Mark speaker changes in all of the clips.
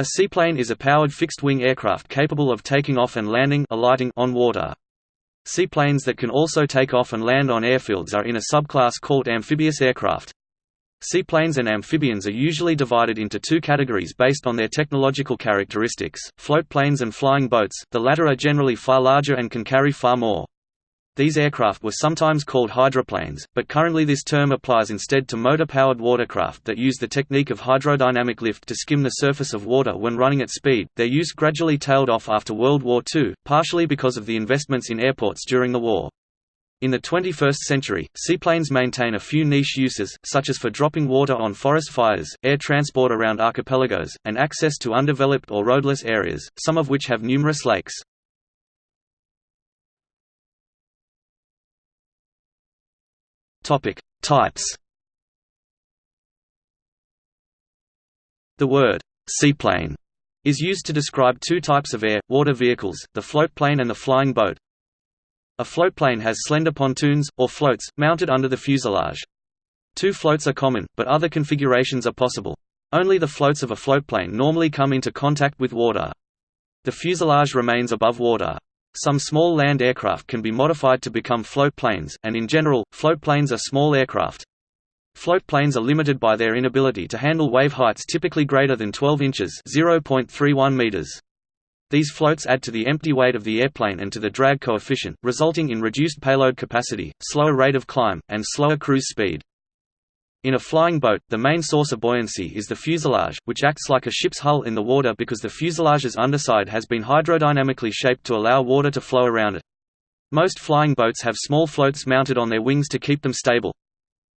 Speaker 1: A seaplane is a powered fixed-wing aircraft capable of taking off and landing alighting on water. Seaplanes that can also take off and land on airfields are in a subclass called amphibious aircraft. Seaplanes and amphibians are usually divided into two categories based on their technological characteristics, floatplanes and flying boats, the latter are generally far larger and can carry far more. These aircraft were sometimes called hydroplanes, but currently this term applies instead to motor-powered watercraft that use the technique of hydrodynamic lift to skim the surface of water when running at speed. Their use gradually tailed off after World War II, partially because of the investments in airports during the war. In the 21st century, seaplanes maintain a few niche uses, such as for dropping water on forest fires, air transport around archipelagos, and access to undeveloped or roadless areas, some of which have numerous lakes. Topic: Types. The word seaplane is used to describe two types of air water vehicles, the floatplane and the flying boat. A floatplane has slender pontoons or floats mounted under the fuselage. Two floats are common, but other configurations are possible. Only the floats of a floatplane normally come into contact with water. The fuselage remains above water. Some small land aircraft can be modified to become float planes, and in general, float planes are small aircraft. Float planes are limited by their inability to handle wave heights typically greater than 12 inches (0.31 meters). These floats add to the empty weight of the airplane and to the drag coefficient, resulting in reduced payload capacity, slower rate of climb, and slower cruise speed. In a flying boat, the main source of buoyancy is the fuselage, which acts like a ship's hull in the water because the fuselage's underside has been hydrodynamically shaped to allow water to flow around it. Most flying boats have small floats mounted on their wings to keep them stable.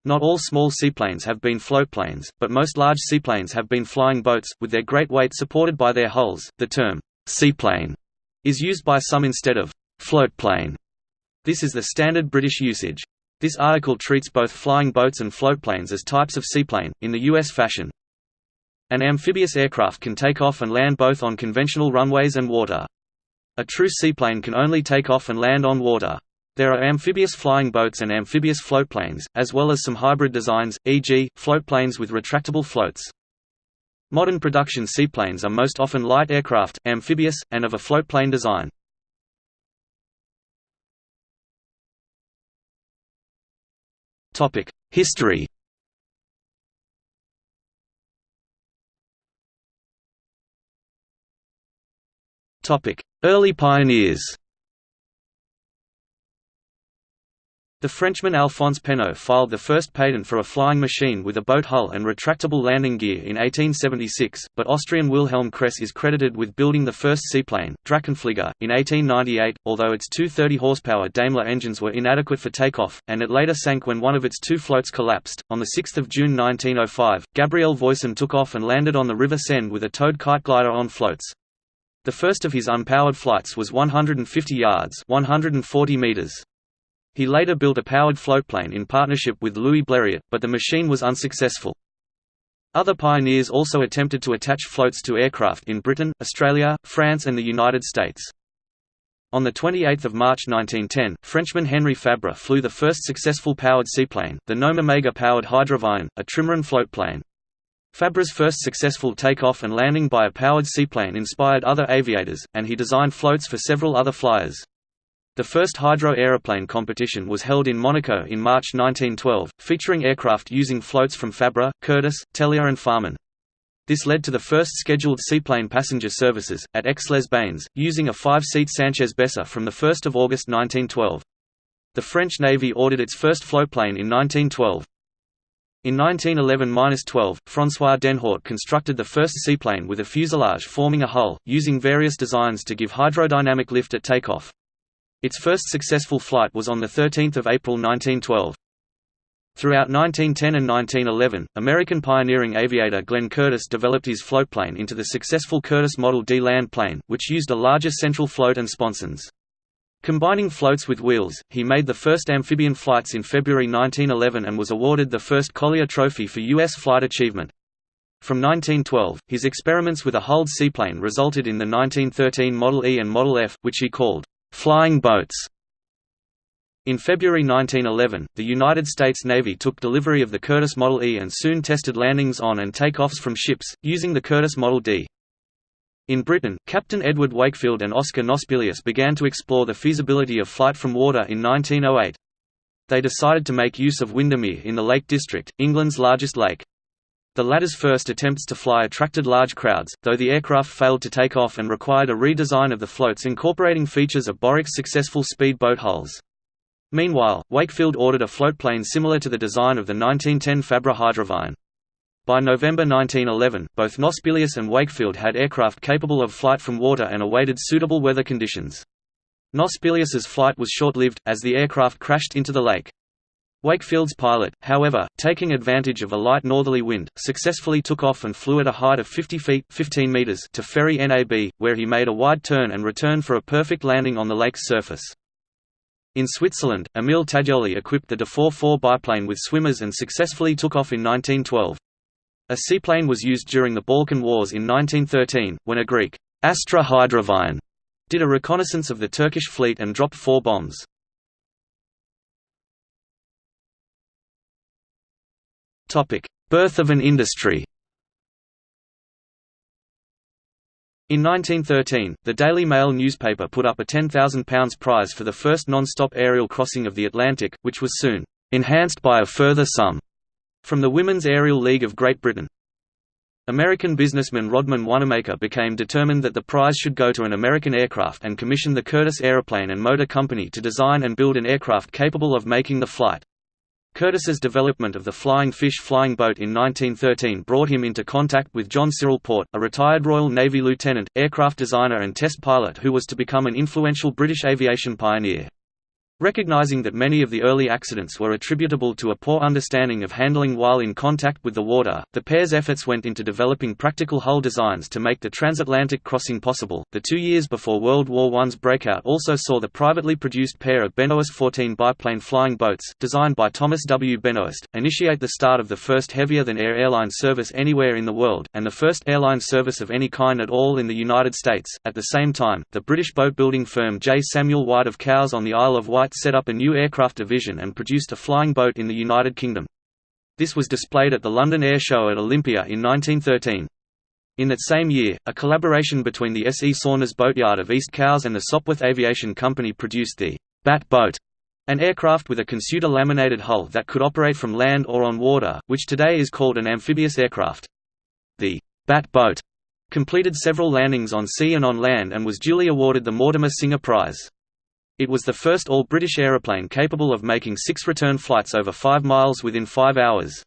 Speaker 1: Not all small seaplanes have been floatplanes, but most large seaplanes have been flying boats, with their great weight supported by their hulls. The term, seaplane, is used by some instead of floatplane. This is the standard British usage. This article treats both flying boats and floatplanes as types of seaplane, in the U.S. fashion. An amphibious aircraft can take off and land both on conventional runways and water. A true seaplane can only take off and land on water. There are amphibious flying boats and amphibious floatplanes, as well as some hybrid designs, e.g., floatplanes with retractable floats. Modern production seaplanes are most often light aircraft, amphibious, and of a floatplane design. History. Early pioneers The Frenchman Alphonse Pénaud filed the first patent for a flying machine with a boat hull and retractable landing gear in 1876, but Austrian Wilhelm Kress is credited with building the first seaplane, Drachenflieger, in 1898, although its two 30-horsepower Daimler engines were inadequate for takeoff, and it later sank when one of its two floats collapsed. On 6 June 1905, Gabriel Voisin took off and landed on the River Seine with a towed kite glider on floats. The first of his unpowered flights was 150 yards 140 meters. He later built a powered floatplane in partnership with Louis Blériot, but the machine was unsuccessful. Other pioneers also attempted to attach floats to aircraft in Britain, Australia, France and the United States. On 28 March 1910, Frenchman Henri Fabre flew the first successful powered seaplane, the Gnome Omega-powered Hydravion, a trimaran floatplane. Fabre's first successful takeoff and landing by a powered seaplane inspired other aviators, and he designed floats for several other flyers. The first hydro aeroplane competition was held in Monaco in March 1912, featuring aircraft using floats from Fabre, Curtiss, Tellier and Farman. This led to the first scheduled seaplane passenger services, at Aix-les-Bains, using a five-seat Sanchez-Besa from 1 August 1912. The French Navy ordered its first floatplane in 1912. In 1911–12, François Denhaut constructed the first seaplane with a fuselage forming a hull, using various designs to give hydrodynamic lift at takeoff. Its first successful flight was on 13 April 1912. Throughout 1910 and 1911, American pioneering aviator Glenn Curtiss developed his floatplane into the successful Curtiss Model D land plane, which used a larger central float and sponsons. Combining floats with wheels, he made the first amphibian flights in February 1911 and was awarded the first Collier Trophy for U.S. flight achievement. From 1912, his experiments with a hulled seaplane resulted in the 1913 Model E and Model F, which he called flying boats. In February 1911, the United States Navy took delivery of the Curtiss Model E and soon tested landings on and takeoffs from ships, using the Curtiss Model D. In Britain, Captain Edward Wakefield and Oscar Gnosspelius began to explore the feasibility of flight from water in 1908. They decided to make use of Windermere in the Lake District, England's largest lake. The latter's first attempts to fly attracted large crowds, though the aircraft failed to take off and required a redesign of the floats incorporating features of Borwick's successful speedboat hulls. Meanwhile, Wakefield ordered a floatplane similar to the design of the 1910 Fabre Hydravion. By November 1911, both Gnosspelius and Wakefield had aircraft capable of flight from water and awaited suitable weather conditions. Gnosspelius's flight was short-lived, as the aircraft crashed into the lake. Wakefield's pilot, however, taking advantage of a light northerly wind, successfully took off and flew at a height of 50 feet 15 meters to Ferry NAB, where he made a wide turn and returned for a perfect landing on the lake's surface. In Switzerland, Emile Taddéoli equipped the Dufaux 4 biplane with swimmers and successfully took off in 1912. A seaplane was used during the Balkan Wars in 1913, when a Greek, Astra Hydravion, did a reconnaissance of the Turkish fleet and dropped four bombs. Birth of an industry In 1913, the Daily Mail newspaper put up a £10,000 prize for the first non-stop aerial crossing of the Atlantic, which was soon enhanced by a further sum from the Women's Aerial League of Great Britain. American businessman Rodman Wanamaker became determined that the prize should go to an American aircraft and commissioned the Curtiss Aeroplane and Motor Company to design and build an aircraft capable of making the flight. Curtiss's development of the Flying Fish flying boat in 1913 brought him into contact with John Cyril Porte, a retired Royal Navy lieutenant, aircraft designer and test pilot who was to become an influential British aviation pioneer. Recognizing that many of the early accidents were attributable to a poor understanding of handling while in contact with the water, the pair's efforts went into developing practical hull designs to make the transatlantic crossing possible. The two years before World War I's breakout also saw the privately produced pair of Benoist 14 biplane flying boats, designed by Thomas W. Benoist, initiate the start of the first heavier-than-air airline service anywhere in the world, and the first airline service of any kind at all in the United States. At the same time, the British boat-building firm J. Samuel White of Cowes on the Isle of Wight Set up a new aircraft division and produced a flying boat in the United Kingdom. This was displayed at the London Air Show at Olympia in 1913. In that same year, a collaboration between the S. E. Saunders Boatyard of East Cowes and the Sopwith Aviation Company produced the Bat Boat, an aircraft with a Consuta laminated hull that could operate from land or on water, which today is called an amphibious aircraft. The Bat Boat completed several landings on sea and on land and was duly awarded the Mortimer Singer Prize. It was the first all-British aeroplane capable of making six return flights over five miles within five hours.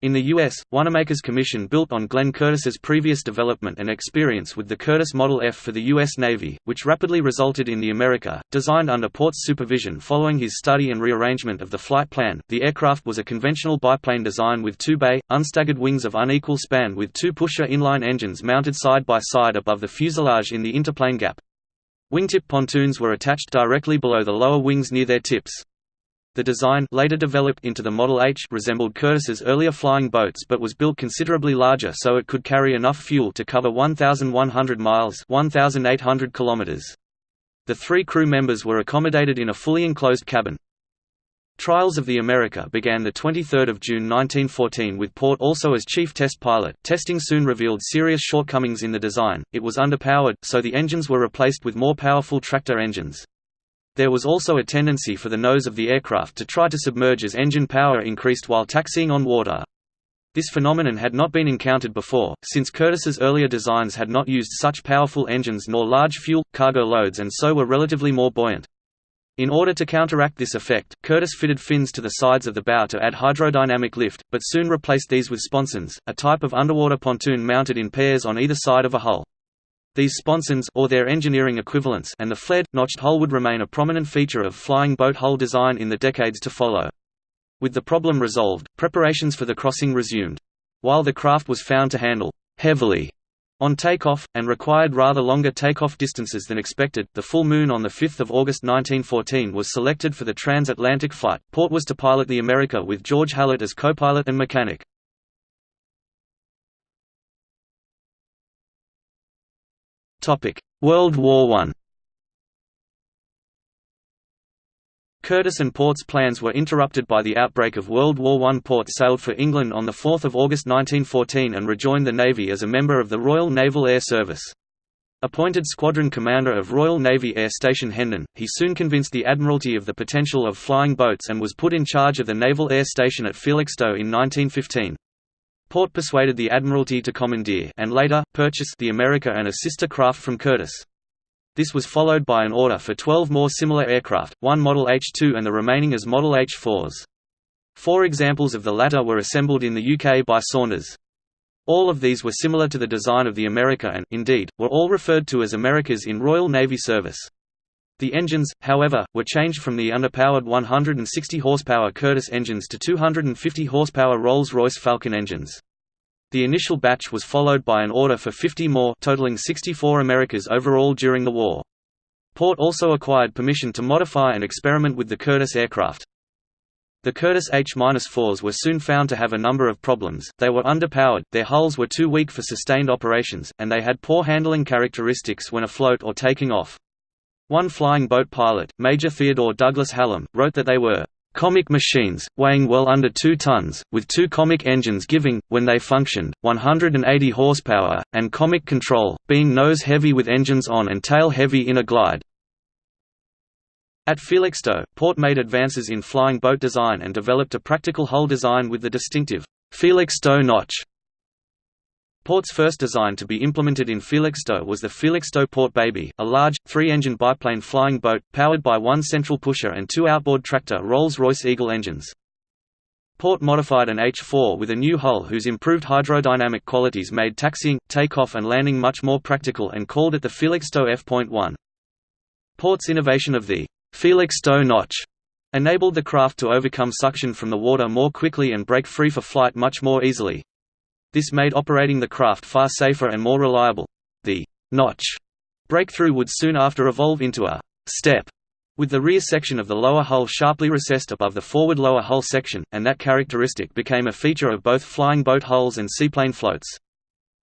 Speaker 1: In the U.S., Wanamaker's commission built on Glenn Curtiss's previous development and experience with the Curtiss Model F for the U.S. Navy, which rapidly resulted in the America, designed under Porte's supervision following his study and rearrangement of the flight plan. The aircraft was a conventional biplane design with two bay, unstaggered wings of unequal span with two pusher inline engines mounted side by side above the fuselage in the interplane gap. Wingtip pontoons were attached directly below the lower wings near their tips. The design later developed into the Model H resembled Curtiss's earlier flying boats but was built considerably larger so it could carry enough fuel to cover 1,100 miles 1,800 kilometers. The three crew members were accommodated in a fully enclosed cabin. Trials of the America began 23 June 1914 with Porte also as chief test pilot. Testing soon revealed serious shortcomings in the design, it was underpowered, so the engines were replaced with more powerful tractor engines. There was also a tendency for the nose of the aircraft to try to submerge as engine power increased while taxiing on water. This phenomenon had not been encountered before, since Curtiss's earlier designs had not used such powerful engines nor large fuel, cargo loads and so were relatively more buoyant. In order to counteract this effect, Curtiss fitted fins to the sides of the bow to add hydrodynamic lift, but soon replaced these with sponsons, a type of underwater pontoon mounted in pairs on either side of a hull. These sponsons or their engineering equivalents and the flared, notched hull would remain a prominent feature of flying boat hull design in the decades to follow. With the problem resolved, preparations for the crossing resumed. While the craft was found to handle heavily on takeoff, and required rather longer takeoff distances than expected, the full moon on 5 August 1914 was selected for the transatlantic flight. Porte was to pilot the America with George Hallett as co-pilot and mechanic. World War I Curtiss and Porte's plans were interrupted by the outbreak of World War I. Porte sailed for England on 4 August 1914 and rejoined the Navy as a member of the Royal Naval Air Service. Appointed squadron commander of Royal Navy Air Station Hendon, he soon convinced the Admiralty of the potential of flying boats and was put in charge of the Naval Air Station at Felixstowe in 1915. Porte persuaded the Admiralty to commandeer and later, purchase the America and a sister craft from Curtiss. This was followed by an order for 12 more similar aircraft, one Model H-2 and the remaining as Model H-4s. Four examples of the latter were assembled in the UK by Saunders. All of these were similar to the design of the America and, indeed, were all referred to as Americas in Royal Navy service. The engines, however, were changed from the underpowered 160 horsepower Curtiss engines to 250 horsepower Rolls-Royce Falcon engines. The initial batch was followed by an order for 50 more totaling 64 Americas overall during the war. Porte also acquired permission to modify and experiment with the Curtiss aircraft. The Curtiss H-4s were soon found to have a number of problems, they were underpowered, their hulls were too weak for sustained operations, and they had poor handling characteristics when afloat or taking off. One flying boat pilot, Major Theodore Douglas Hallam, wrote that they were Comic machines, weighing well under 2 tons, with two Comic engines giving, when they functioned, 180 horsepower, and Comic control, being nose-heavy with engines on and tail-heavy in a glide. At Felixstowe, Porte made advances in flying boat design and developed a practical hull design with the distinctive Felixstowe notch Porte's first design to be implemented in Felixstowe was the Felixstowe Porte Baby, a large, three-engine biplane flying boat, powered by one central pusher and two outboard tractor Rolls-Royce Eagle engines. Porte modified an H-4 with a new hull whose improved hydrodynamic qualities made taxiing, takeoff and landing much more practical and called it the Felixstowe F.1. Porte's innovation of the Felixstowe notch enabled the craft to overcome suction from the water more quickly and break free for flight much more easily. This made operating the craft far safer and more reliable. The notch breakthrough would soon after evolve into a step, with the rear section of the lower hull sharply recessed above the forward lower hull section, and that characteristic became a feature of both flying boat hulls and seaplane floats.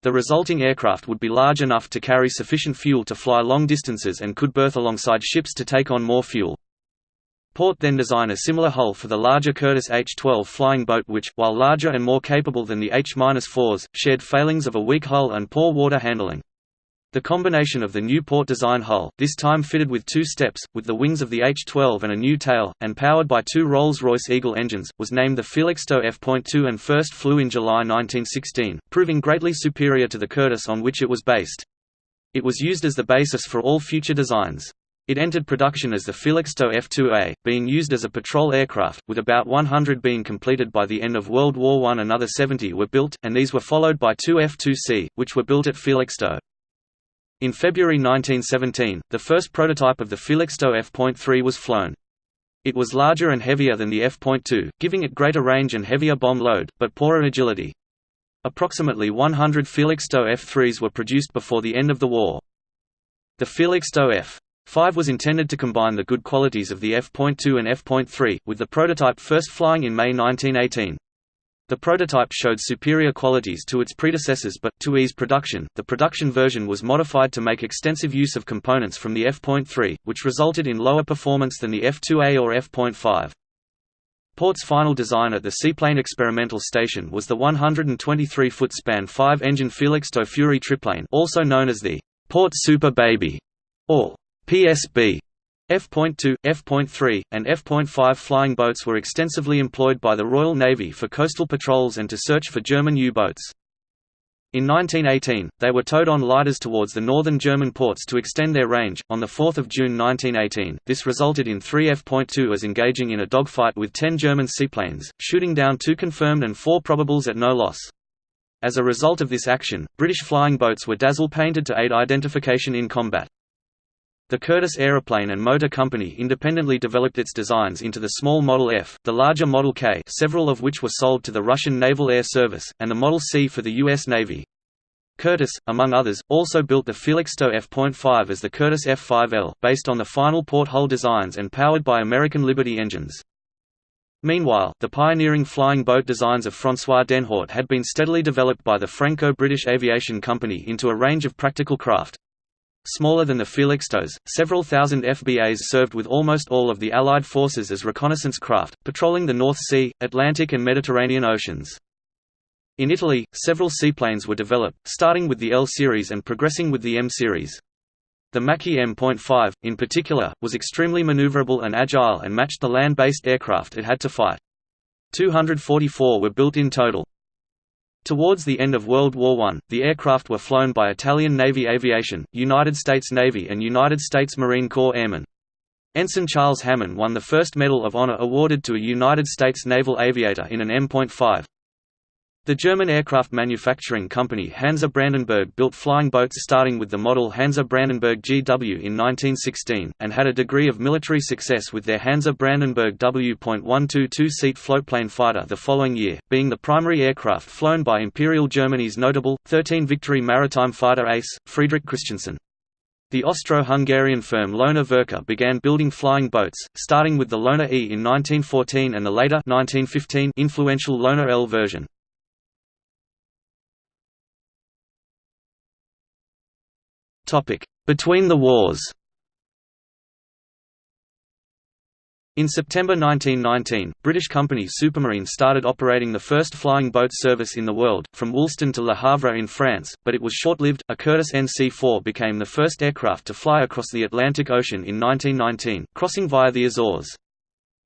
Speaker 1: The resulting aircraft would be large enough to carry sufficient fuel to fly long distances and could berth alongside ships to take on more fuel. Porte then designed a similar hull for the larger Curtiss H-12 flying boat which, while larger and more capable than the H-4s, shared failings of a weak hull and poor water handling. The combination of the new Porte design hull, this time fitted with two steps, with the wings of the H-12 and a new tail, and powered by two Rolls-Royce Eagle engines, was named the Felixstowe F.2 and first flew in July 1916, proving greatly superior to the Curtiss on which it was based. It was used as the basis for all future designs. It entered production as the Felixstowe F-2A, being used as a patrol aircraft, with about 100 being completed by the end of World War I. Another 70 were built, and these were followed by two F-2C, which were built at Felixstowe. In February 1917, the first prototype of the Felixstowe F.3 was flown. It was larger and heavier than the F.2, giving it greater range and heavier bomb load, but poorer agility. Approximately 100 Felixstowe F-3s were produced before the end of the war. The Felixstowe F. 5 was intended to combine the good qualities of the F.2 and F.3, with the prototype first flying in May 1918. The prototype showed superior qualities to its predecessors but, to ease production, the production version was modified to make extensive use of components from the F.3, which resulted in lower performance than the F.2A or F.5. Porte's final design at the Seaplane Experimental Station was the 123-foot span 5-engine Felixstowe Fury triplane also known as the Porte Super Baby, or PSB F.2, F.3, and F.5 flying boats were extensively employed by the Royal Navy for coastal patrols and to search for German U-boats. In 1918, they were towed on lighters towards the northern German ports to extend their range. On 4 June 1918, this resulted in three F.2s engaging in a dogfight with ten German seaplanes, shooting down two confirmed and four probables at no loss. As a result of this action, British flying boats were dazzle painted to aid identification in combat. The Curtiss Aeroplane and Motor Company independently developed its designs into the small Model F, the larger Model K several of which were sold to the Russian Naval Air Service, and the Model C for the U.S. Navy. Curtiss, among others, also built the Felixstowe F.5 as the Curtiss F5L, based on the final Porte hull designs and powered by American Liberty engines. Meanwhile, the pioneering flying boat designs of François Denhaut had been steadily developed by the Franco-British Aviation Company into a range of practical craft. Smaller than the Felixstowe, several thousand FBAs served with almost all of the Allied forces as reconnaissance craft, patrolling the North Sea, Atlantic and Mediterranean Oceans. In Italy, several seaplanes were developed, starting with the L series and progressing with the M series. The Macchi M.5, in particular, was extremely maneuverable and agile and matched the land-based aircraft it had to fight. 244 were built in total. Towards the end of World War I, the aircraft were flown by Italian Navy Aviation, United States Navy and United States Marine Corps airmen. Ensign Charles Hammond won the first Medal of Honor awarded to a United States naval aviator in an M.5. The German aircraft manufacturing company Hansa Brandenburg built flying boats starting with the model Hansa Brandenburg GW in 1916, and had a degree of military success with their Hansa Brandenburg W.122-seat floatplane fighter the following year, being the primary aircraft flown by Imperial Germany's notable, 13 Victory maritime fighter ace, Friedrich Christiansen. The Austro-Hungarian firm Lohner-Werke began building flying boats, starting with the Lohner E in 1914 and the later 1915 influential Lohner L version. Between the wars In September 1919, British company Supermarine started operating the first flying boat service in the world, from Woolston to Le Havre in France, but it was short-lived. A Curtiss NC-4 became the first aircraft to fly across the Atlantic Ocean in 1919, crossing via the Azores.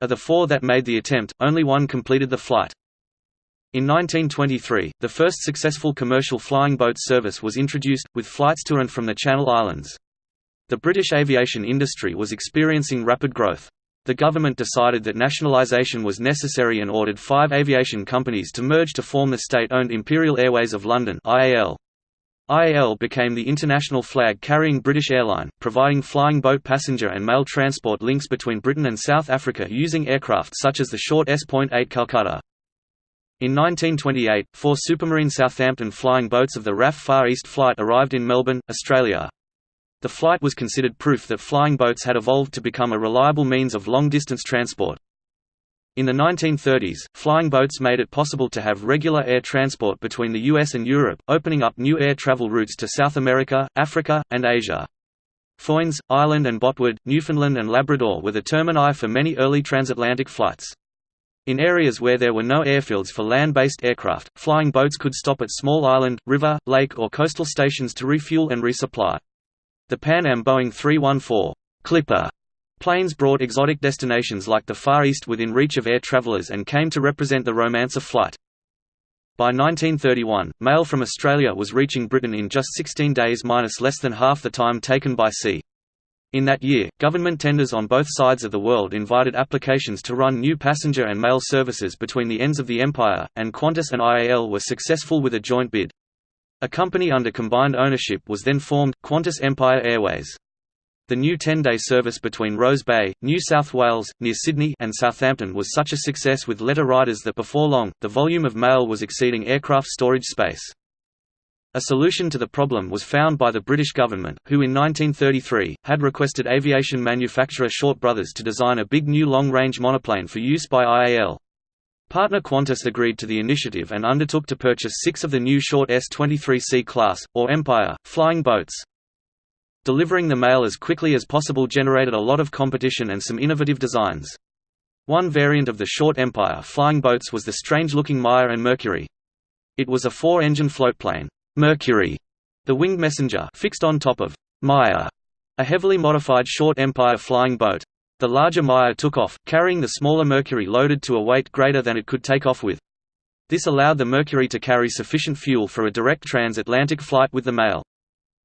Speaker 1: Of the four that made the attempt, only one completed the flight. In 1923, the first successful commercial flying boat service was introduced, with flights to and from the Channel Islands. The British aviation industry was experiencing rapid growth. The government decided that nationalisation was necessary and ordered five aviation companies to merge to form the state-owned Imperial Airways of London IAL. IAL became the international flag-carrying British airline, providing flying boat passenger and mail transport links between Britain and South Africa using aircraft such as the short S.8 Calcutta. In 1928, four Supermarine Southampton flying boats of the RAF Far East Flight arrived in Melbourne, Australia. The flight was considered proof that flying boats had evolved to become a reliable means of long-distance transport. In the 1930s, flying boats made it possible to have regular air transport between the US and Europe, opening up new air travel routes to South America, Africa, and Asia. Foynes, Ireland and Botwood, Newfoundland and Labrador were the termini for many early transatlantic flights. In areas where there were no airfields for land-based aircraft, flying boats could stop at small island, river, lake or coastal stations to refuel and resupply. The Pan Am Boeing 314 Clipper planes brought exotic destinations like the Far East within reach of air travelers and came to represent the romance of flight. By 1931, mail from Australia was reaching Britain in just 16 days minus less than half the time taken by sea. In that year, government tenders on both sides of the world invited applications to run new passenger and mail services between the ends of the empire, and Qantas and IAL were successful with a joint bid. A company under combined ownership was then formed, Qantas Empire Airways. The new 10-day service between Rose Bay, New South Wales, near Sydney and Southampton was such a success with letter riders that before long, the volume of mail was exceeding aircraft storage space. A solution to the problem was found by the British government, who in 1933, had requested aviation manufacturer Short Brothers to design a big new long-range monoplane for use by IAL. Partner Qantas agreed to the initiative and undertook to purchase six of the new short S-23C class, or Empire, flying boats. Delivering the mail as quickly as possible generated a lot of competition and some innovative designs. One variant of the short Empire flying boats was the strange-looking Maia and Mercury. It was a four-engine floatplane. Mercury, the winged messenger fixed on top of Maia, a heavily modified short Empire flying boat. The larger Maia took off, carrying the smaller Mercury loaded to a weight greater than it could take off with. This allowed the Mercury to carry sufficient fuel for a direct transatlantic flight with the mail.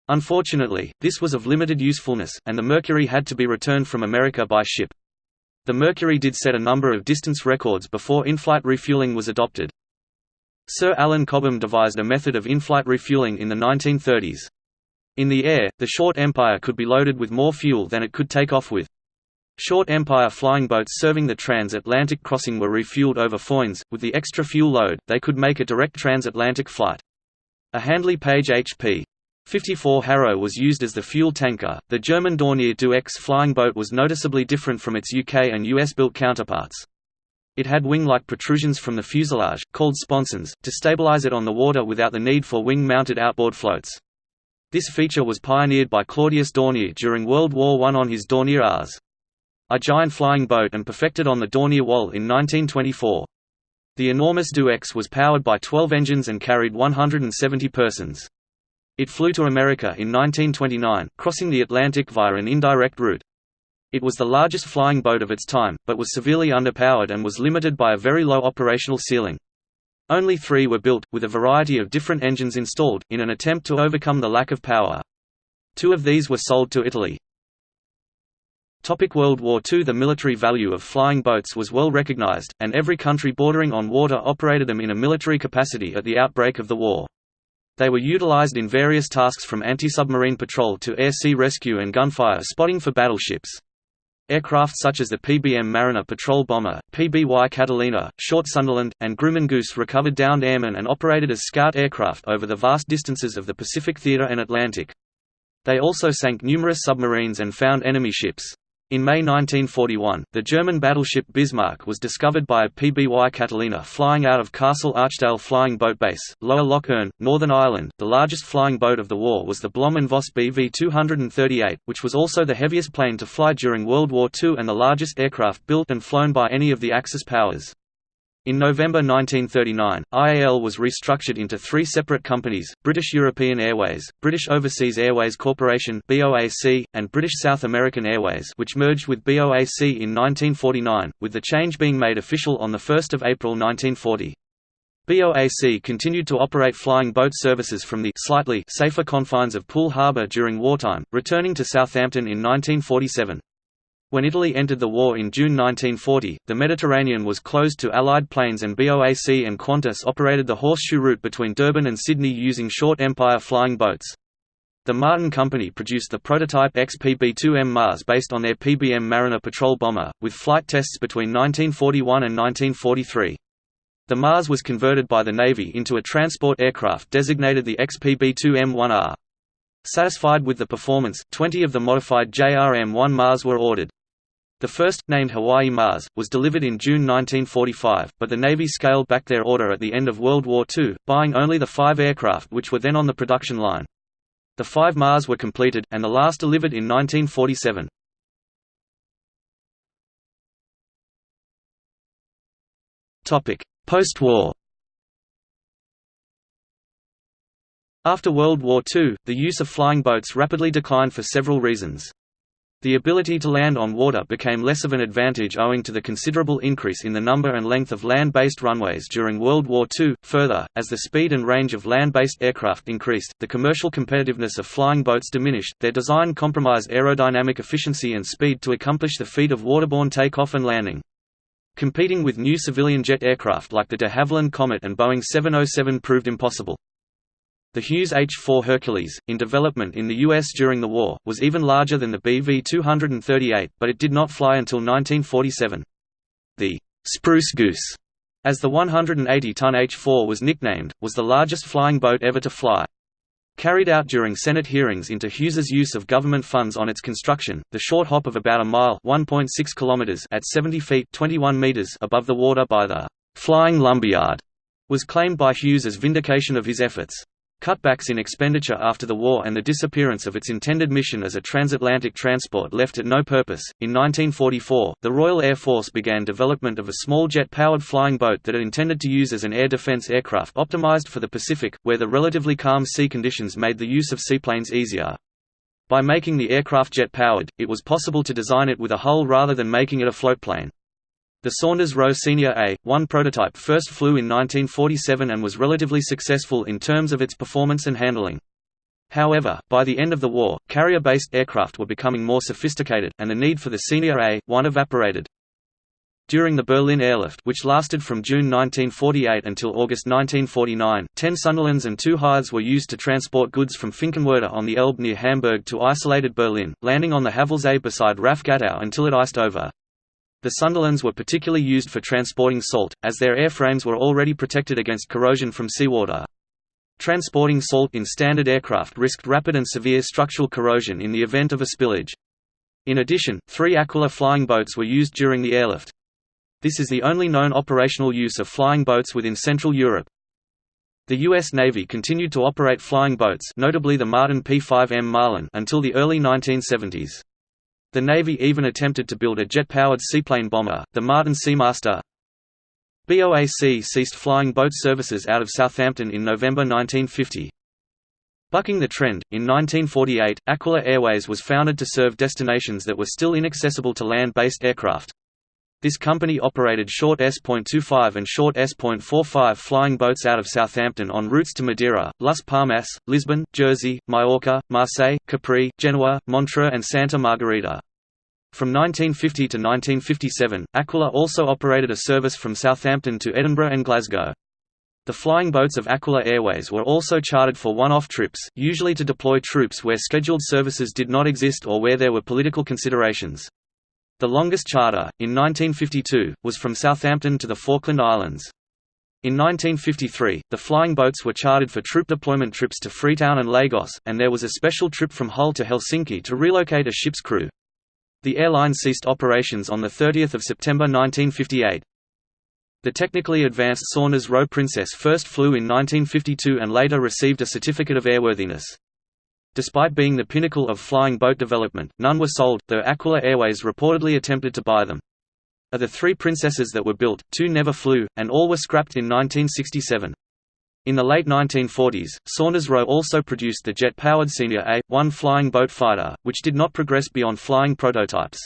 Speaker 1: Unfortunately, this was of limited usefulness, and the Mercury had to be returned from America by ship. The Mercury did set a number of distance records before in-flight refueling was adopted. Sir Alan Cobham devised a method of in-flight refueling in the 1930s. In the air, the Short Empire could be loaded with more fuel than it could take off with. Short Empire flying boats serving the transatlantic crossing were refueled over Foynes. With the extra fuel load, they could make a direct transatlantic flight. A Handley Page HP 54 Harrow was used as the fuel tanker. The German Dornier 2X flying boat was noticeably different from its UK and US built counterparts. It had wing-like protrusions from the fuselage, called sponsons, to stabilize it on the water without the need for wing-mounted outboard floats. This feature was pioneered by Claudius Dornier during World War I on his Dornier Ars. A giant flying boat and perfected on the Dornier Wal in 1924. The enormous Do-X was powered by 12 engines and carried 170 persons. It flew to America in 1929, crossing the Atlantic via an indirect route. It was the largest flying boat of its time, but was severely underpowered and was limited by a very low operational ceiling. Only three were built, with a variety of different engines installed, in an attempt to overcome the lack of power. Two of these were sold to Italy. Topic World War II The military value of flying boats was well recognized, and every country bordering on water operated them in a military capacity at the outbreak of the war. They were utilized in various tasks from anti-submarine patrol to air-sea rescue and gunfire spotting for battleships. Aircraft such as the PBM Mariner patrol bomber, PBY Catalina, Short Sunderland, and Grumman Goose recovered downed airmen and operated as scout aircraft over the vast distances of the Pacific Theater and Atlantic. They also sank numerous submarines and found enemy ships. In May 1941, the German battleship Bismarck was discovered by a PBY Catalina flying out of Castle Archdale Flying Boat Base, Lower Lough Erne, Northern Ireland. The largest flying boat of the war was the Blohm & Voss BV-238, which was also the heaviest plane to fly during World War II and the largest aircraft built and flown by any of the Axis powers. In November 1939, IAL was restructured into three separate companies, British European Airways, British Overseas Airways Corporation BOAC, and British South American Airways which merged with BOAC in 1949, with the change being made official on 1 April 1940. BOAC continued to operate flying boat services from the slightly safer confines of Poole Harbour during wartime, returning to Southampton in 1947. When Italy entered the war in June 1940, the Mediterranean was closed to Allied planes and BOAC and Qantas operated the horseshoe route between Durban and Sydney using short Empire flying boats. The Martin Company produced the prototype XPB-2M Mars based on their PBM Mariner patrol bomber, with flight tests between 1941 and 1943. The Mars was converted by the Navy into a transport aircraft designated the XPB-2M-1R. Satisfied with the performance, 20 of the modified JRM-1 Mars were ordered. The first, named Hawaii Mars, was delivered in June 1945, but the Navy scaled back their order at the end of World War II, buying only the five aircraft which were then on the production line. The five Mars were completed, and the last delivered in 1947. Post-war After World War II, the use of flying boats rapidly declined for several reasons. The ability to land on water became less of an advantage owing to the considerable increase in the number and length of land-based runways during World War II. Further, as the speed and range of land-based aircraft increased, the commercial competitiveness of flying boats diminished. Their design compromised aerodynamic efficiency and speed to accomplish the feat of waterborne takeoff and landing. Competing with new civilian jet aircraft like the de Havilland Comet and Boeing 707 proved impossible. The Hughes H-4 Hercules, in development in the U.S. during the war, was even larger than the BV-238, but it did not fly until 1947. The «Spruce Goose», as the 180-ton H-4 was nicknamed, was the largest flying boat ever to fly. Carried out during Senate hearings into Hughes's use of government funds on its construction, the short hop of about a mile (1.6 kilometers) at 70 feet (21 meters) above the water by the «Flying Lumberyard» was claimed by Hughes as vindication of his efforts. Cutbacks in expenditure after the war and the disappearance of its intended mission as a transatlantic transport left it no purpose. In 1944, the Royal Air Force began development of a small jet-powered flying boat that it intended to use as an air defense aircraft optimized for the Pacific, where the relatively calm sea conditions made the use of seaplanes easier. By making the aircraft jet-powered, it was possible to design it with a hull rather than making it a floatplane. The Saunders Roe Senior A-1 prototype first flew in 1947 and was relatively successful in terms of its performance and handling. However, by the end of the war, carrier-based aircraft were becoming more sophisticated, and the need for the Senior A-1 evaporated. During the Berlin airlift which lasted from June 1948 until August 1949, ten Sunderlands and two Hythes were used to transport goods from Finkenwerder on the Elbe near Hamburg to isolated Berlin, landing on the Havelsee beside RAF Gatow until it iced over. The Sunderlands were particularly used for transporting salt, as their airframes were already protected against corrosion from seawater. Transporting salt in standard aircraft risked rapid and severe structural corrosion in the event of a spillage. In addition, three Aquila flying boats were used during the airlift. This is the only known operational use of flying boats within Central Europe. The U.S. Navy continued to operate flying boats notably the Martin P-5M Marlin until the early 1970s. The Navy even attempted to build a jet-powered seaplane bomber, the Martin Seamaster. BOAC ceased flying boat services out of Southampton in November 1950. Bucking the trend, in 1948, Aquila Airways was founded to serve destinations that were still inaccessible to land-based aircraft. This company operated short S.25 and short S.45 flying boats out of Southampton on routes to Madeira, Las Palmas, Lisbon, Jersey, Majorca, Marseille, Capri, Genoa, Montreux and Santa Margherita. From 1950 to 1957, Aquila also operated a service from Southampton to Edinburgh and Glasgow. The flying boats of Aquila Airways were also chartered for one-off trips, usually to deploy troops where scheduled services did not exist or where there were political considerations. The longest charter, in 1952, was from Southampton to the Falkland Islands. In 1953, the flying boats were chartered for troop deployment trips to Freetown and Lagos, and there was a special trip from Hull to Helsinki to relocate a ship's crew. The airline ceased operations on 30 September 1958. The technically advanced Saunders Roe Princess first flew in 1952 and later received a certificate of airworthiness. Despite being the pinnacle of flying boat development, none were sold, though Aquila Airways reportedly attempted to buy them. Of the three Princesses that were built, two never flew, and all were scrapped in 1967. In the late 1940s, Saunders Roe also produced the jet-powered Senior A-1 flying boat fighter, which did not progress beyond flying prototypes.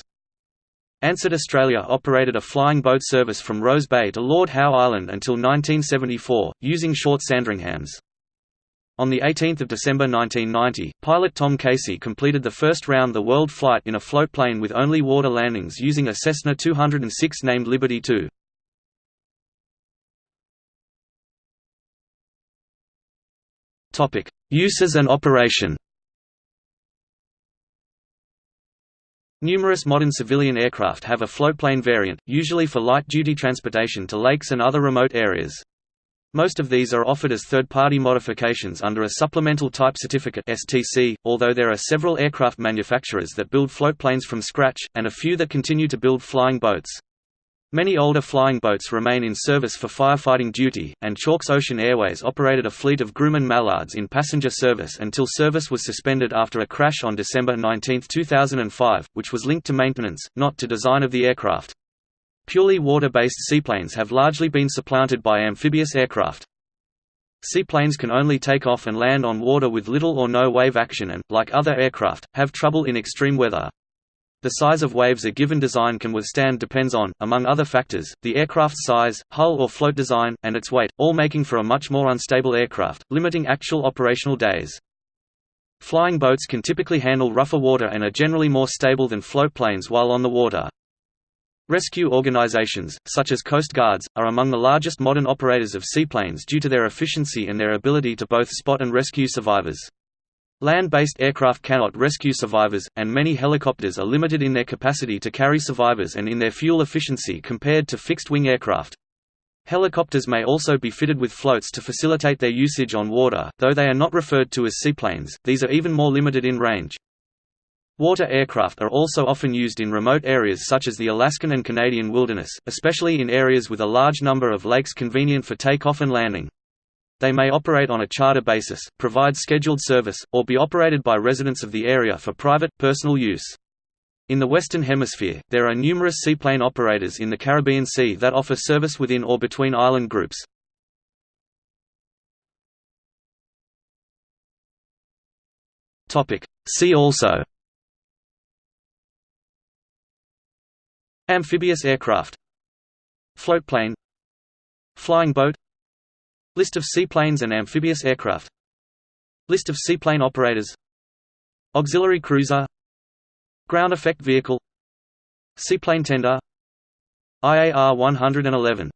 Speaker 1: Ansett Australia operated a flying boat service from Rose Bay to Lord Howe Island until 1974, using short Sandringhams. On 18 December 1990, pilot Tom Casey completed the first round-the-world flight in a floatplane with only water landings using a Cessna 206 named Liberty II. Uses and operation Numerous modern civilian aircraft have a floatplane variant, usually for light-duty transportation to lakes and other remote areas. Most of these are offered as third-party modifications under a Supplemental Type Certificate (STC), although there are several aircraft manufacturers that build floatplanes from scratch, and a few that continue to build flying boats. Many older flying boats remain in service for firefighting duty, and Chalks Ocean Airways operated a fleet of Grumman Mallards in passenger service until service was suspended after a crash on December 19, 2005, which was linked to maintenance, not to design of the aircraft. Purely water-based seaplanes have largely been supplanted by amphibious aircraft. Seaplanes can only take off and land on water with little or no wave action and, like other aircraft, have trouble in extreme weather. The size of waves a given design can withstand depends on, among other factors, the aircraft's size, hull or float design, and its weight, all making for a much more unstable aircraft, limiting actual operational days. Flying boats can typically handle rougher water and are generally more stable than float planes while on the water. Rescue organizations, such as Coast Guards, are among the largest modern operators of seaplanes due to their efficiency and their ability to both spot and rescue survivors. Land-based aircraft cannot rescue survivors, and many helicopters are limited in their capacity to carry survivors and in their fuel efficiency compared to fixed-wing aircraft. Helicopters may also be fitted with floats to facilitate their usage on water, though they are not referred to as seaplanes, these are even more limited in range. Water aircraft are also often used in remote areas such as the Alaskan and Canadian wilderness, especially in areas with a large number of lakes convenient for takeoff and landing. They may operate on a charter basis, provide scheduled service, or be operated by residents of the area for private, personal use. In the Western Hemisphere, there are numerous seaplane operators in the Caribbean Sea that offer service within or between island groups. See also Amphibious aircraft. Floatplane Flying boat. List of seaplanes and amphibious aircraft. List of seaplane operators. Auxiliary cruiser. Ground effect vehicle. Seaplane tender. IAR 111